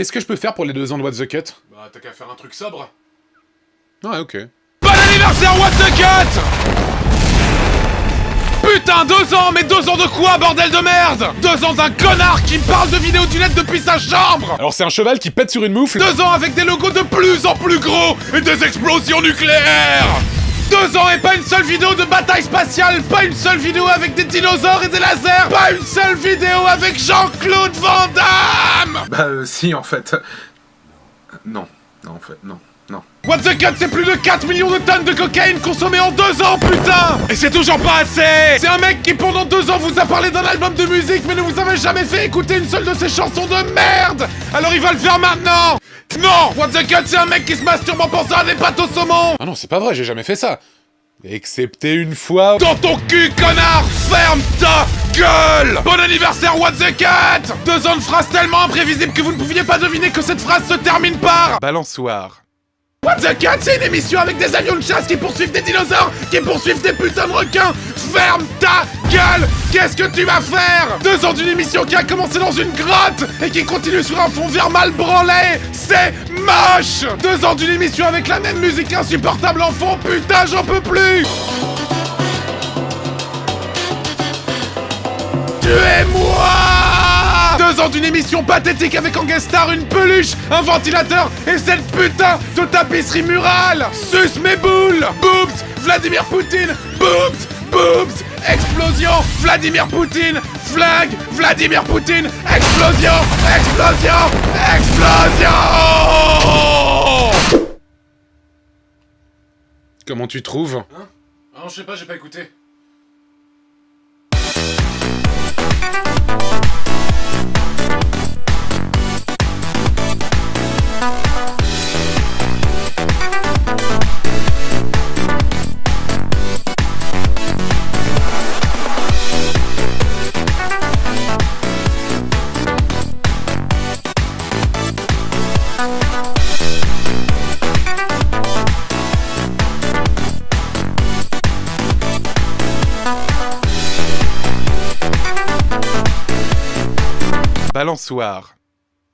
Qu'est-ce que je peux faire pour les deux ans de What the Cut? Bah, t'as qu'à faire un truc sobre. Ouais, ok. Bon anniversaire, What the Cut! Putain, deux ans, mais deux ans de quoi, bordel de merde! Deux ans d'un connard qui me parle de vidéo du net depuis sa chambre! Alors c'est un cheval qui pète sur une moufle. Deux ans avec des logos de plus en plus gros et des explosions nucléaires! Deux ans et pas une seule vidéo de bataille spatiale, pas une seule vidéo avec des dinosaures et des lasers, pas une seule vidéo avec Jean-Claude Van Damme Bah euh, si en fait. Non, non en fait, non, non. What the Cut, c'est plus de 4 millions de tonnes de cocaïne consommées en deux ans, putain Et c'est toujours pas assez C'est un mec qui pendant deux ans vous a parlé d'un album de musique mais ne vous avez jamais fait écouter une seule de ses chansons de merde Alors il va le faire maintenant Non What the Cut, c'est un mec qui se masturbe en pensant à des pâtes au saumon Ah non, c'est pas vrai, j'ai jamais fait ça. Excepté une fois... Dans ton cul, connard Ferme ta gueule. Bon anniversaire, What the Cut Deux ans de phrases tellement imprévisibles que vous ne pouviez pas deviner que cette phrase se termine par Balançoire. What the Cut, c'est une émission avec des avions de chasse qui poursuivent des dinosaures, qui poursuivent des putains de requins. Ferme ta gueule. Qu'est-ce que tu vas faire? Deux ans d'une émission qui a commencé dans une grotte et qui continue sur un fond vert mal branlé. C'est Deux ans d'une émission avec la même musique insupportable en fond, putain, j'en peux plus Tuez-moi Deux ans d'une émission pathétique avec en guest star une peluche, un ventilateur et cette putain de tapisserie murale. Suce mes boules. Boobs Vladimir Poutine. Boobs Boobs Explosion. Vladimir Poutine. Flag Vladimir Poutine. Explosion Explosion Explosion Comment tu trouves Hein Ah non, je sais pas, j'ai pas écouté. Balançoire.